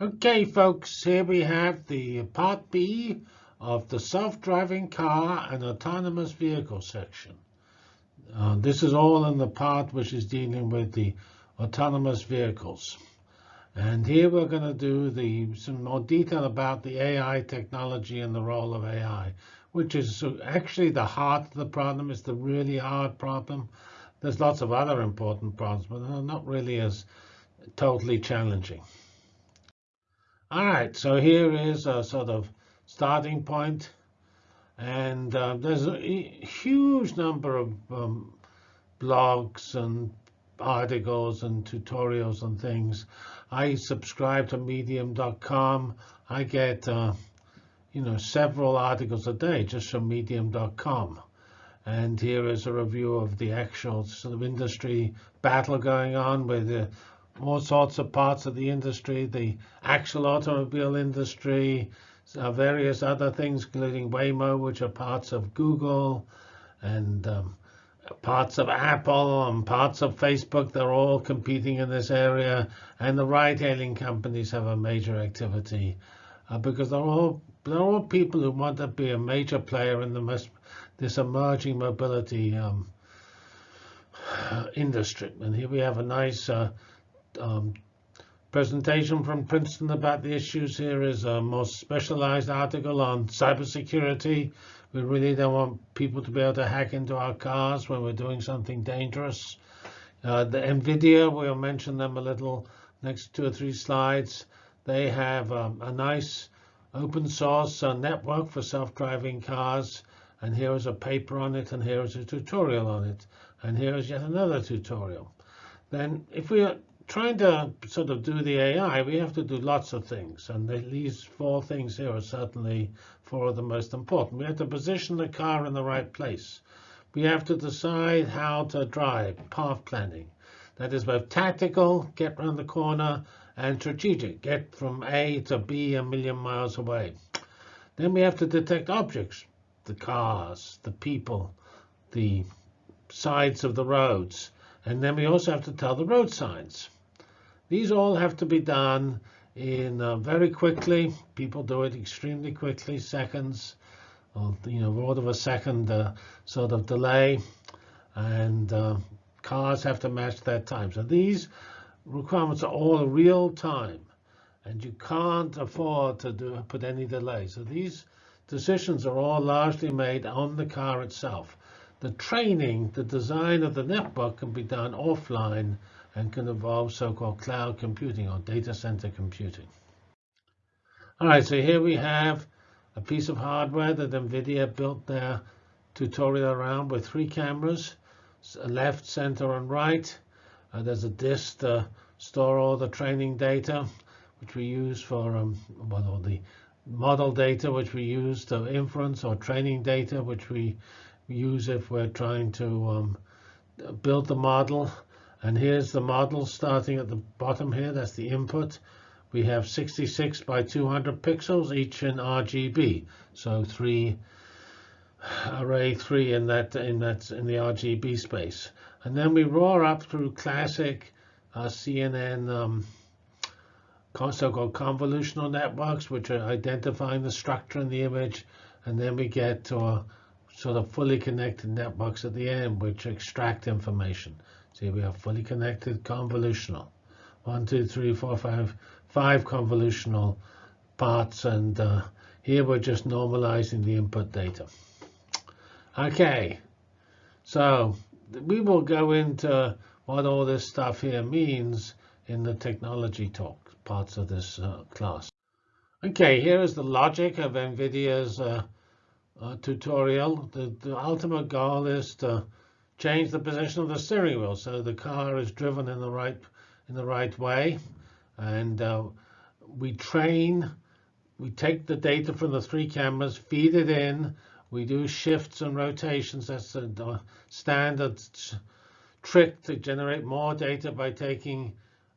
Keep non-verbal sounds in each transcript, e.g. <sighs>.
Okay, folks, here we have the part B of the self-driving car and autonomous vehicle section. Uh, this is all in the part which is dealing with the autonomous vehicles. And here we're going to do the some more detail about the AI technology and the role of AI, which is actually the heart of the problem. It's the really hard problem. There's lots of other important problems, but they're not really as totally challenging. All right, so here is a sort of starting point. And uh, there's a huge number of um, blogs and articles and tutorials and things. I subscribe to medium.com. I get, uh, you know, several articles a day just from medium.com. And here is a review of the actual sort of industry battle going on with the all sorts of parts of the industry, the actual automobile industry, uh, various other things, including Waymo, which are parts of Google, and um, parts of Apple and parts of Facebook. They're all competing in this area, and the ride-hailing companies have a major activity uh, because they're all they're all people who want to be a major player in the this emerging mobility um, <sighs> industry. And here we have a nice uh, um, presentation from Princeton about the issues here is a more specialized article on cybersecurity. We really don't want people to be able to hack into our cars when we're doing something dangerous. Uh, the NVIDIA, we'll mention them a little next two or three slides. They have um, a nice open source uh, network for self-driving cars. And here is a paper on it, and here is a tutorial on it. And here is yet another tutorial. Then if we trying to sort of do the AI, we have to do lots of things. And these four things here are certainly four of the most important. We have to position the car in the right place. We have to decide how to drive, path planning. That is both tactical, get around the corner, and strategic, get from A to B a million miles away. Then we have to detect objects, the cars, the people, the sides of the roads. And then we also have to tell the road signs. These all have to be done in uh, very quickly. People do it extremely quickly, seconds, or you know, order of a second uh, sort of delay, and uh, cars have to match that time. So these requirements are all real time, and you can't afford to do put any delay. So these decisions are all largely made on the car itself. The training, the design of the network can be done offline and can involve so-called cloud computing or data center computing. All right, so here we have a piece of hardware that NVIDIA built their tutorial around with three cameras, left, center, and right. Uh, there's a disk to store all the training data, which we use for um, well, the model data, which we use to inference, or training data, which we use if we're trying to um, build the model. And here's the model starting at the bottom here. That's the input. We have 66 by 200 pixels, each in RGB. So three array three in that in that in the RGB space. And then we roar up through classic uh, CNN um, so-called convolutional networks, which are identifying the structure in the image. And then we get to a sort of fully connected networks at the end, which extract information. See, we have fully connected convolutional. One, two, three, four, five, five convolutional parts. And uh, here we're just normalizing the input data. OK, so we will go into what all this stuff here means in the technology talk parts of this uh, class. OK, here is the logic of NVIDIA's uh, uh, tutorial. The, the ultimate goal is to change the position of the steering wheel so the car is driven in the right in the right way. And uh, we train we take the data from the three cameras feed it in. We do shifts and rotations. That's a standard trick to generate more data by taking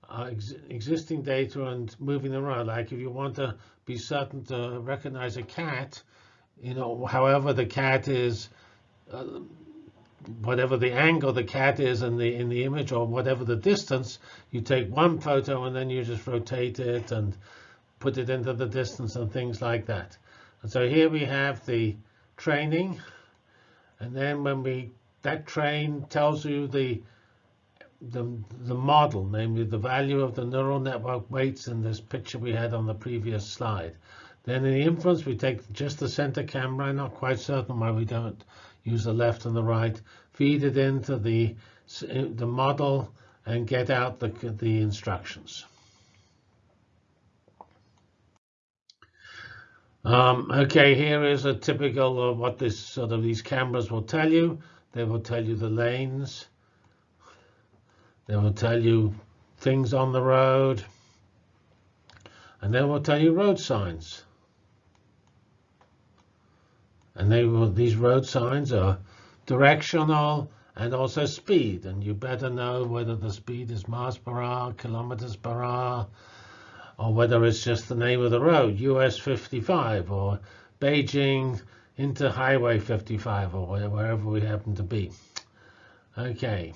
uh, ex existing data and moving them around. Like if you want to be certain to recognize a cat you know however the cat is uh, whatever the angle the cat is in the in the image or whatever the distance, you take one photo and then you just rotate it and put it into the distance and things like that. And so here we have the training. And then when we that train tells you the the, the model, namely the value of the neural network weights in this picture we had on the previous slide. Then in the inference, we take just the center camera. I'm not quite certain why we don't use the left and the right. Feed it into the, the model and get out the, the instructions. Um, okay, here is a typical of what this sort of these cameras will tell you. They will tell you the lanes. They will tell you things on the road. And they will tell you road signs. And they will, these road signs are directional and also speed. And you better know whether the speed is miles per hour, kilometers per hour, or whether it's just the name of the road, US 55 or Beijing into Highway 55 or wherever we happen to be. Okay.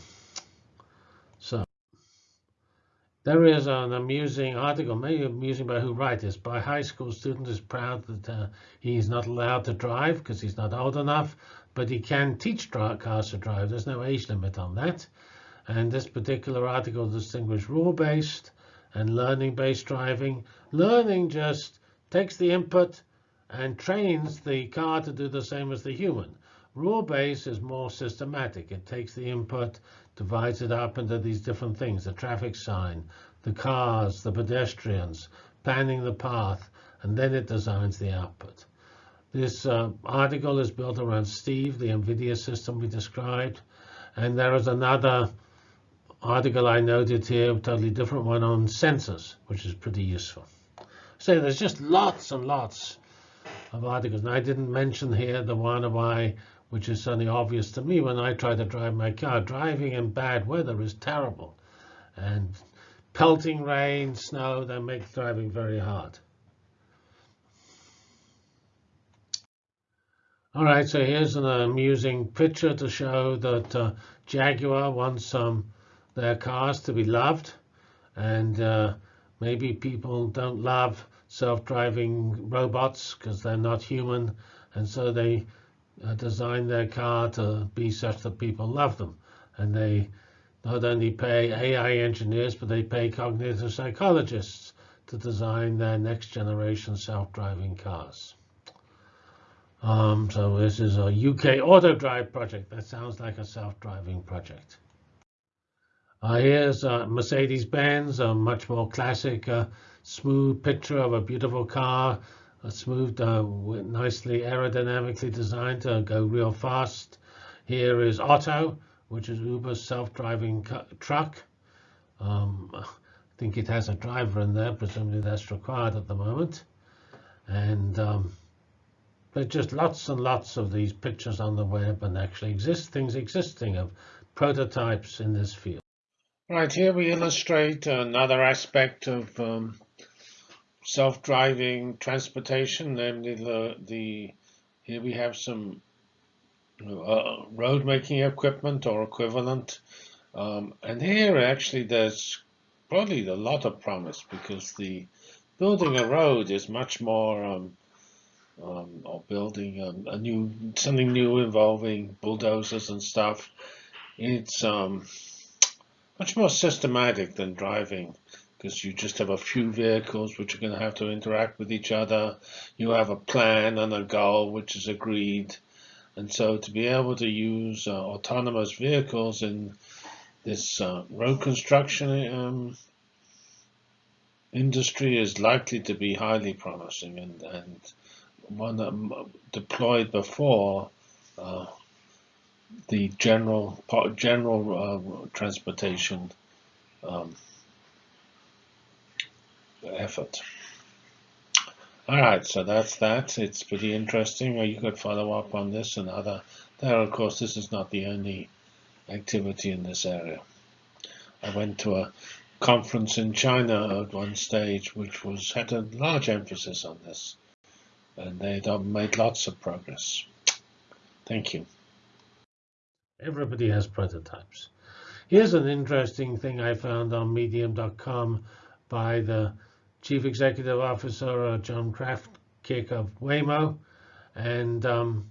There is an amusing article, maybe amusing by who writes this, by high school student is proud that uh, he's not allowed to drive because he's not old enough, but he can teach cars to drive. There's no age limit on that. And this particular article distinguishes rule-based and learning-based driving. Learning just takes the input and trains the car to do the same as the human. Rule-based is more systematic. It takes the input divides it up into these different things, the traffic sign, the cars, the pedestrians, planning the path, and then it designs the output. This uh, article is built around Steve, the NVIDIA system we described. And there is another article I noted here, a totally different one on sensors, which is pretty useful. So there's just lots and lots of articles. And I didn't mention here the one my which is suddenly obvious to me when I try to drive my car. Driving in bad weather is terrible. And pelting rain, snow, that make driving very hard. All right, so here's an amusing picture to show that uh, Jaguar wants um, their cars to be loved. And uh, maybe people don't love self-driving robots because they're not human. And so they uh, design their car to be such that people love them. And they not only pay AI engineers, but they pay cognitive psychologists to design their next generation self-driving cars. Um, so this is a UK auto drive project. That sounds like a self-driving project. Uh, here's uh, Mercedes-Benz, a much more classic, uh, smooth picture of a beautiful car smooth, uh, nicely aerodynamically designed to go real fast. Here is Otto, which is Uber's self-driving truck. Um, I think it has a driver in there. Presumably that's required at the moment. And um, there's just lots and lots of these pictures on the web and actually exist things existing of prototypes in this field. Right, here we illustrate another aspect of um, self-driving transportation, namely the, the here we have some uh, road making equipment or equivalent. Um, and here actually there's probably a lot of promise because the building a road is much more um, um, or building a, a, new something new involving bulldozers and stuff. It's um, much more systematic than driving because you just have a few vehicles which are going to have to interact with each other. You have a plan and a goal which is agreed. And so to be able to use uh, autonomous vehicles in this uh, road construction um, industry is likely to be highly promising and, and one that deployed before uh, the general general uh, transportation um, effort. All right, so that's that. It's pretty interesting. You could follow up on this and other. There, of course, this is not the only activity in this area. I went to a conference in China at one stage, which was had a large emphasis on this, and they made lots of progress. Thank you. Everybody has prototypes. Here's an interesting thing I found on medium.com by the Chief Executive Officer uh, John Krafcik of Waymo, and um,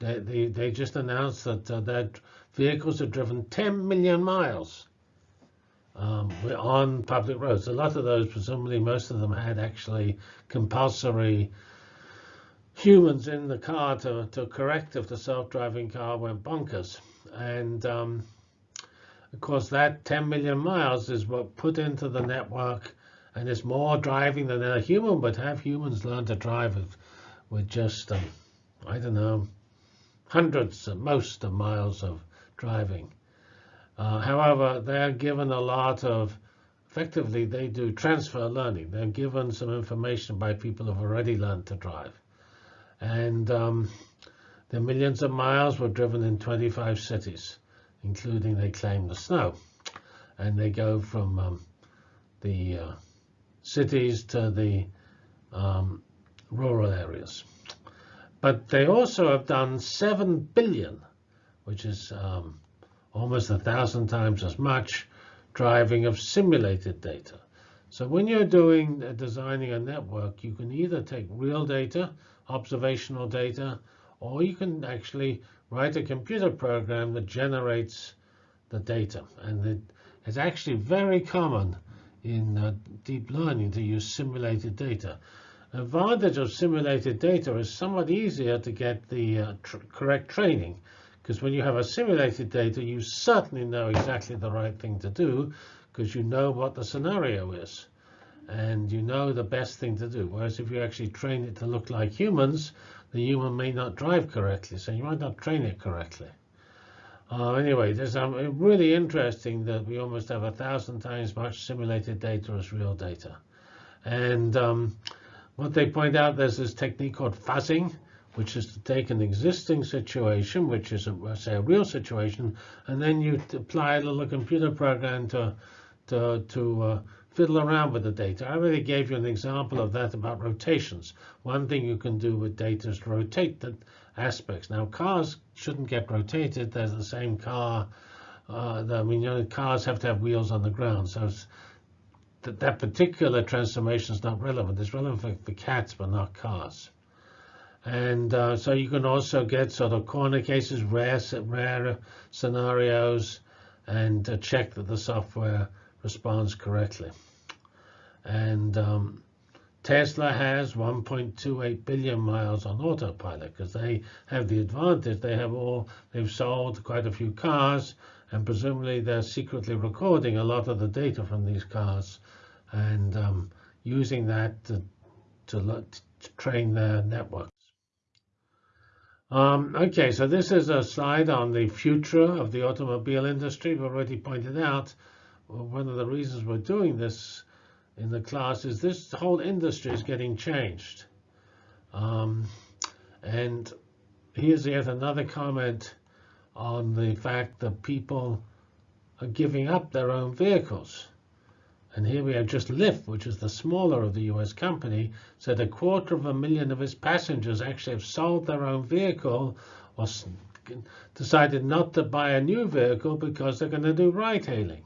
they, they, they just announced that uh, their vehicles have driven 10 million miles um, on public roads. A lot of those, presumably most of them had actually compulsory humans in the car to, to correct if the self-driving car went bonkers. And um, of course, that 10 million miles is what put into the network, and it's more driving than a human would have. Humans learn to drive with, with just, um, I don't know, hundreds, at most, of miles of driving. Uh, however, they're given a lot of, effectively, they do transfer learning. They're given some information by people who've already learned to drive. And um, the millions of miles were driven in 25 cities, including, they claim, the snow. And they go from um, the uh, cities to the um, rural areas. But they also have done 7 billion, which is um, almost a thousand times as much driving of simulated data. So when you're doing uh, designing a network, you can either take real data, observational data, or you can actually write a computer program that generates the data. And it, it's actually very common in uh, deep learning to use simulated data. Advantage of simulated data is somewhat easier to get the uh, tr correct training because when you have a simulated data, you certainly know exactly the right thing to do because you know what the scenario is. And you know the best thing to do. Whereas if you actually train it to look like humans, the human may not drive correctly, so you might not train it correctly. Uh, anyway, there's um, really interesting that we almost have a thousand times much simulated data as real data. And um, what they point out, there's this technique called fuzzing, which is to take an existing situation, which is, a, say, a real situation, and then you apply a little computer program to, to, to uh, fiddle around with the data. I already gave you an example of that about rotations. One thing you can do with data is rotate the aspects. Now, cars shouldn't get rotated. They're the same car. Uh, I mean, you know, cars have to have wheels on the ground. So that, that particular transformation is not relevant. It's relevant for, for cats, but not cars. And uh, so you can also get sort of corner cases, rare, rare scenarios, and uh, check that the software responds correctly. And um, Tesla has 1.28 billion miles on autopilot because they have the advantage. They have all, they've sold quite a few cars, and presumably they're secretly recording a lot of the data from these cars and um, using that to, to, to train their networks. Um, okay, so this is a slide on the future of the automobile industry. We've already pointed out one of the reasons we're doing this in the class is this whole industry is getting changed. Um, and here's yet another comment on the fact that people are giving up their own vehicles. And here we have just Lyft, which is the smaller of the US company, said a quarter of a million of its passengers actually have sold their own vehicle or decided not to buy a new vehicle because they're going to do ride hailing.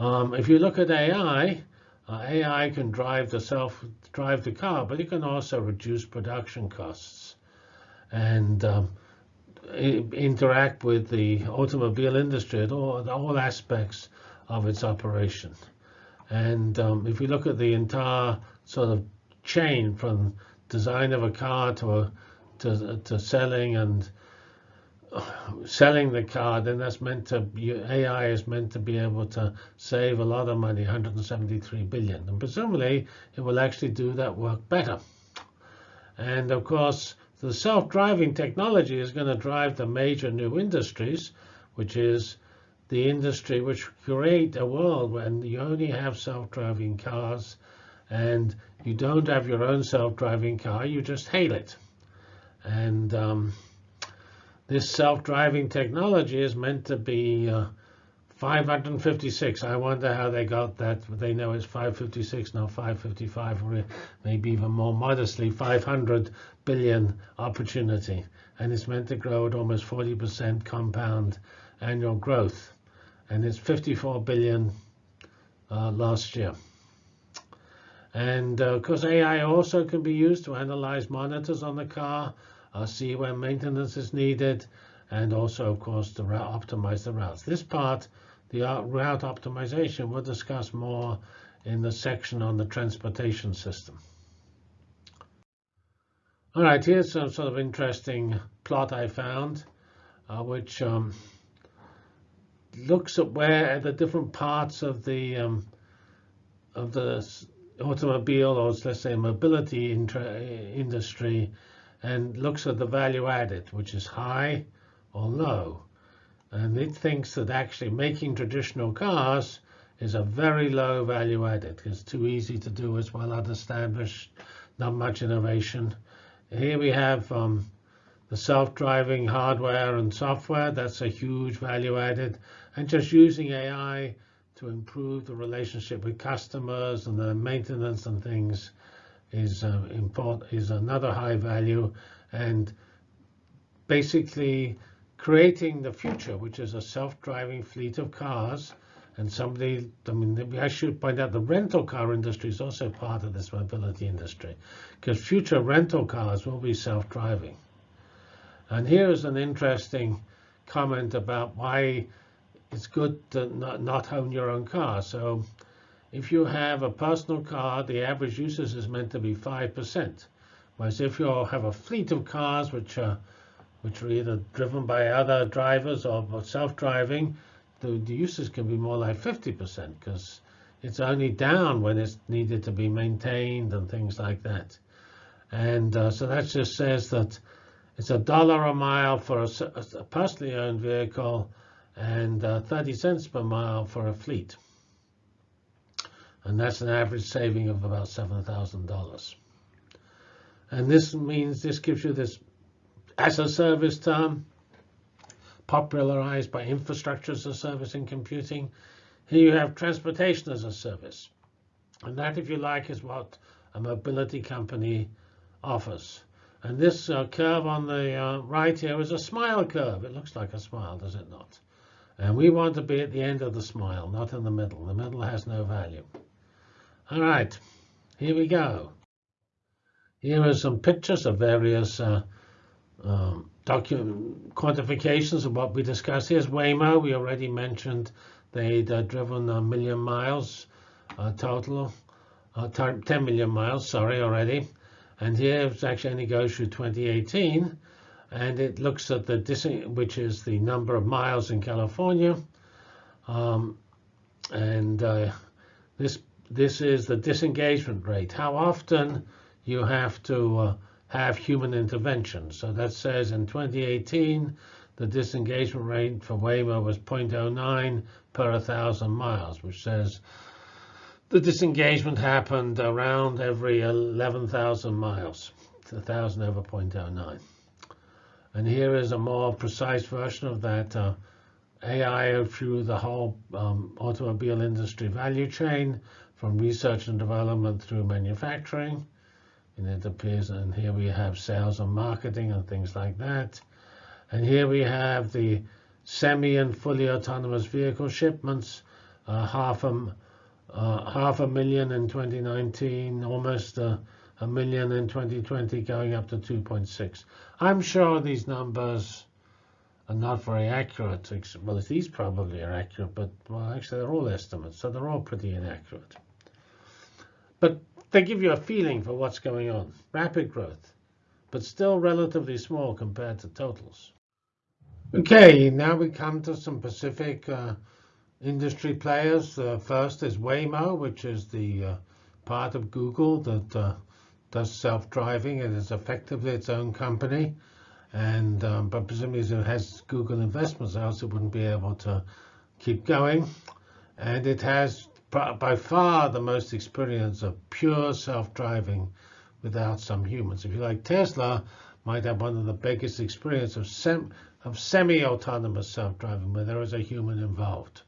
Um, if you look at AI, uh, AI can drive the self drive the car, but it can also reduce production costs and um, interact with the automobile industry at all, all aspects of its operation. And um, if we look at the entire sort of chain from design of a car to a, to, to selling and selling the car, then that's meant to AI is meant to be able to save a lot of money, 173 billion, and presumably it will actually do that work better. And of course, the self-driving technology is going to drive the major new industries, which is the industry which create a world when you only have self-driving cars and you don't have your own self-driving car, you just hail it. And um, this self-driving technology is meant to be uh, 556. I wonder how they got that. They know it's 556, not 555, or maybe even more modestly, 500 billion opportunity. And it's meant to grow at almost 40% compound annual growth and it's 54 billion uh, last year. And uh, of course, AI also can be used to analyze monitors on the car, uh, see where maintenance is needed, and also, of course, to optimize the routes. This part, the route optimization, we'll discuss more in the section on the transportation system. All right, here's some sort of interesting plot I found, uh, which um, looks at where the different parts of the um, of the automobile or let's say mobility industry and looks at the value added, which is high or low. And it thinks that actually making traditional cars is a very low value added. It's too easy to do, it's well established, not much innovation. Here we have um, the self-driving hardware and software. That's a huge value added. And just using AI to improve the relationship with customers and the maintenance and things is uh, is another high value and basically creating the future which is a self-driving fleet of cars and somebody i mean i should point out the rental car industry is also part of this mobility industry because future rental cars will be self-driving and here is an interesting comment about why it's good to not, not own your own car. So if you have a personal car, the average usage is meant to be 5%. Whereas if you have a fleet of cars which are, which are either driven by other drivers or self-driving, the, the uses can be more like 50% because it's only down when it's needed to be maintained and things like that. And uh, so that just says that it's a dollar a mile for a, a personally owned vehicle and uh, 30 cents per mile for a fleet. And that's an average saving of about $7,000. And this means this gives you this as a service term, popularized by infrastructure as a service in computing. Here you have transportation as a service. And that, if you like, is what a mobility company offers. And this uh, curve on the uh, right here is a smile curve. It looks like a smile, does it not? And we want to be at the end of the smile, not in the middle. The middle has no value. All right, here we go. Here are some pictures of various uh, um, quantifications of what we discussed. Here's Waymo. We already mentioned they'd uh, driven a million miles uh, total, uh, 10 million miles, sorry, already. And here it actually only goes through 2018 and it looks at the which is the number of miles in California, um, and uh, this this is the disengagement rate. How often you have to uh, have human intervention. So that says in 2018 the disengagement rate for Waymo was 0.09 per 1,000 miles, which says the disengagement happened around every 11,000 miles. 1,000 over 0.09. And here is a more precise version of that uh, AI through the whole um, automobile industry value chain from research and development through manufacturing. And it appears, and here we have sales and marketing and things like that. And here we have the semi and fully autonomous vehicle shipments, uh, half a uh, half a million in 2019, almost uh, a million in 2020 going up to 2.6. I'm sure these numbers are not very accurate. Well, these probably are accurate, but well, actually they're all estimates, so they're all pretty inaccurate. But they give you a feeling for what's going on. Rapid growth, but still relatively small compared to totals. Okay, now we come to some Pacific uh, industry players. Uh, first is Waymo, which is the uh, part of Google that uh, does self-driving. It is effectively its own company. And um, but presumably it has Google investments, else it wouldn't be able to keep going. And it has by far the most experience of pure self-driving without some humans. If you like, Tesla might have one of the biggest experience of, sem of semi-autonomous self-driving where there is a human involved.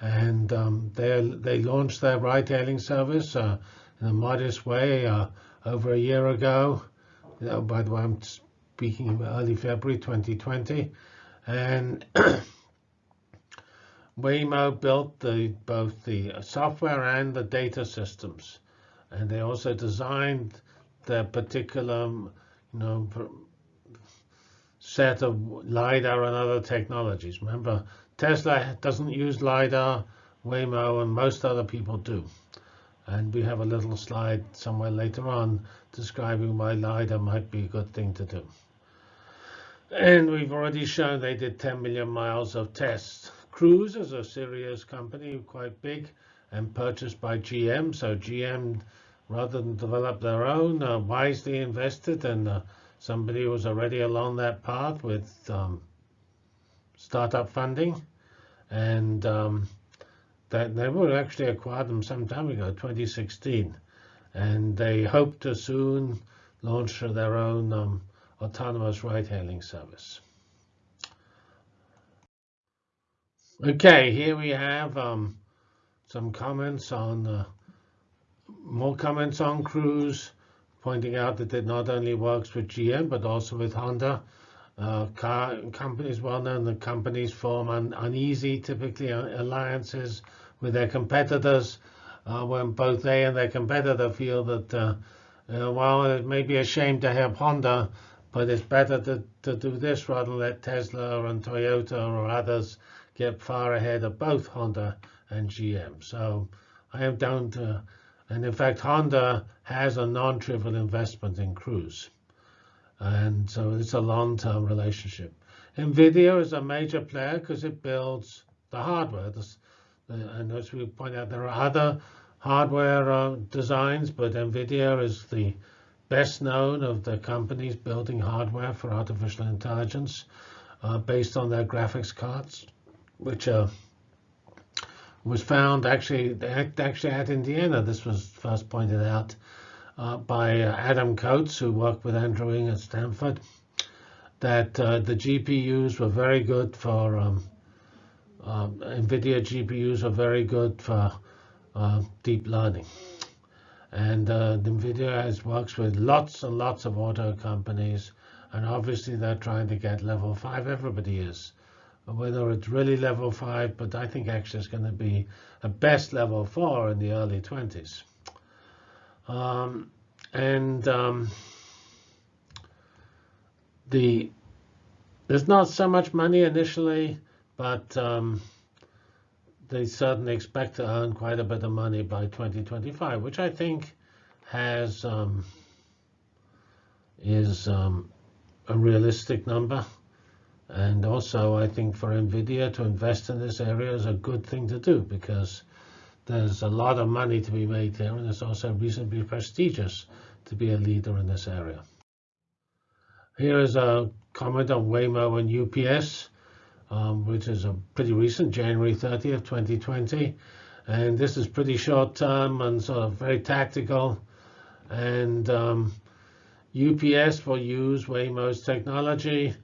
And um, they they launched their ride-hailing service uh, in a modest way uh, over a year ago. You know, by the way, I'm speaking about early February 2020. And <clears throat> Waymo built the, both the software and the data systems. and they also designed their particular, um, you know, set of LiDAR and other technologies. Remember, Tesla doesn't use LiDAR, Waymo, and most other people do. And we have a little slide somewhere later on describing why LiDAR might be a good thing to do. And we've already shown they did 10 million miles of tests. Cruise is a serious company, quite big, and purchased by GM. So GM, rather than develop their own, uh, wisely invested in uh, somebody was already along that path with um, startup funding. And um, that they were actually acquired them some time ago, 2016. And they hope to soon launch their own um, autonomous ride-hailing service. Okay, here we have um, some comments on more comments on Cruise, pointing out that it not only works with GM but also with Honda. Uh, car companies, well known that companies form un uneasy, typically uh, alliances with their competitors uh, when both they and their competitor feel that, uh, uh, well, it may be a shame to have Honda, but it's better to, to do this rather than let Tesla and Toyota or others get far ahead of both Honda and GM. So I am down to, and in fact, Honda has a non-trivial investment in Cruise. And so it's a long-term relationship. NVIDIA is a major player because it builds the hardware. and as we point out, there are other hardware uh, designs, but NVIDIA is the best known of the companies building hardware for artificial intelligence uh, based on their graphics cards, which uh, was found actually actually at Indiana. This was first pointed out uh, by uh, Adam Coates, who worked with Andrew Ng at Stanford, that uh, the GPUs were very good for um, um NVIDIA GPUs are very good for uh, deep learning. And uh, NVIDIA has works with lots and lots of auto companies, and obviously they're trying to get level five. Everybody is. Whether it's really level five, but I think actually it's going to be a best level four in the early 20s. Um, and um, the there's not so much money initially, but um, they certainly expect to earn quite a bit of money by 2025, which I think has um, is um, a realistic number. And also, I think for NVIDIA to invest in this area is a good thing to do because there's a lot of money to be made there, and it's also reasonably prestigious to be a leader in this area. Here is a comment on Waymo and UPS, um, which is a pretty recent, January 30th, 2020. And this is pretty short term and sort of very tactical. And um, UPS will use Waymo's technology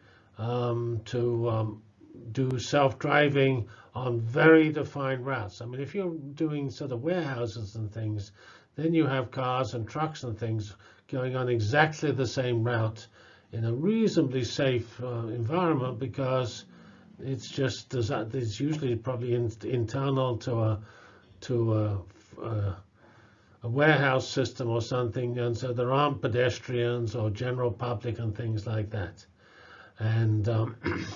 um, to um, do self-driving on very defined routes. I mean, if you're doing sort of warehouses and things, then you have cars and trucks and things going on exactly the same route in a reasonably safe uh, environment because it's just it's usually probably in, internal to a to a, a, a, warehouse system or something, and so there aren't pedestrians or general public and things like that. And um, <clears throat>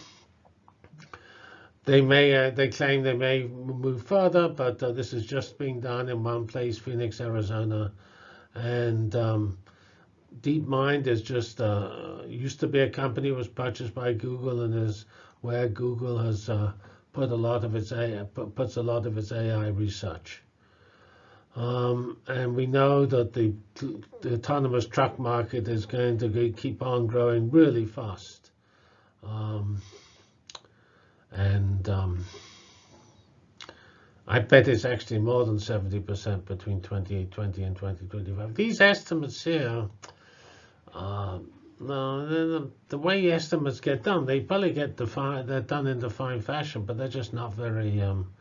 They may uh, they claim they may move further, but uh, this is just being done in one place, Phoenix, Arizona, and um, DeepMind is just uh, used to be a company was purchased by Google and is where Google has uh, put a lot of its AI, puts a lot of its AI research. Um, and we know that the, the, autonomous truck market is going to keep on growing really fast. Um, and um, I bet it's actually more than 70% between 2020 and 2025. These estimates here, uh, no, the, the, way estimates get done, they probably get defined, they're done in defined fashion, but they're just not very um,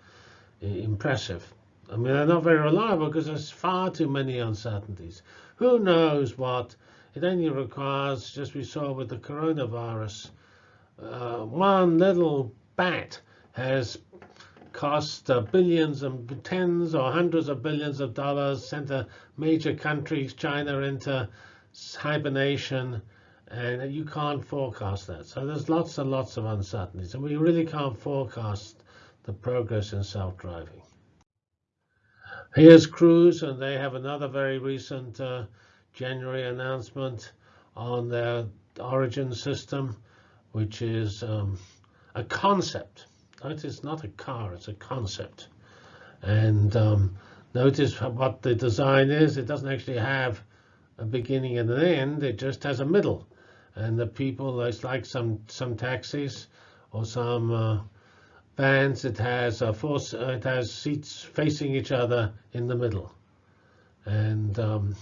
impressive. I mean, they're not very reliable because there's far too many uncertainties. Who knows what? It only requires, just we saw with the coronavirus, uh, one little bat has cost uh, billions and tens or hundreds of billions of dollars, sent major countries, China, into hibernation, and you can't forecast that. So there's lots and lots of uncertainties, and we really can't forecast the progress in self-driving. Here's Cruise, and they have another very recent uh, January announcement on their origin system, which is um, a concept. Notice not a car, it's a concept. And um, notice what the design is. It doesn't actually have a beginning and an end. It just has a middle. And the people, it's like some some taxis or some uh, vans. It has a four, it has seats facing each other in the middle, and um,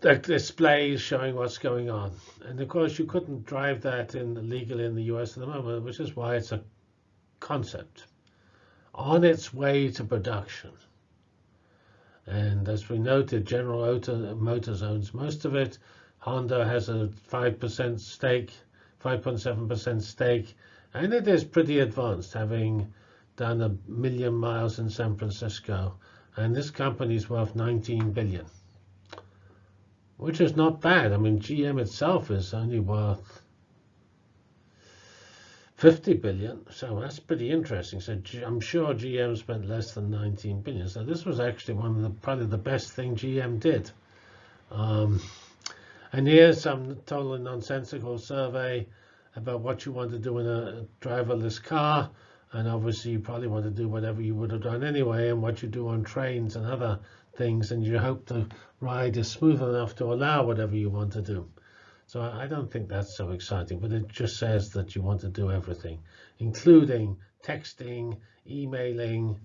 the displays showing what's going on. And of course, you couldn't drive that in legally in the US at the moment, which is why it's a concept on its way to production. And as we noted, General Motors owns most of it. Honda has a 5% stake, 5.7% stake, and it is pretty advanced, having done a million miles in San Francisco. And this company is worth 19 billion which is not bad. I mean, GM itself is only worth 50 billion, so that's pretty interesting. So I'm sure GM spent less than 19 billion. So this was actually one of the probably the best thing GM did. Um, and here's some totally nonsensical survey about what you want to do in a driverless car. And obviously, you probably want to do whatever you would have done anyway, and what you do on trains and other things, and you hope the ride is smooth enough to allow whatever you want to do. So I don't think that's so exciting, but it just says that you want to do everything, including texting, emailing,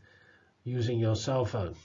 using your cell phone.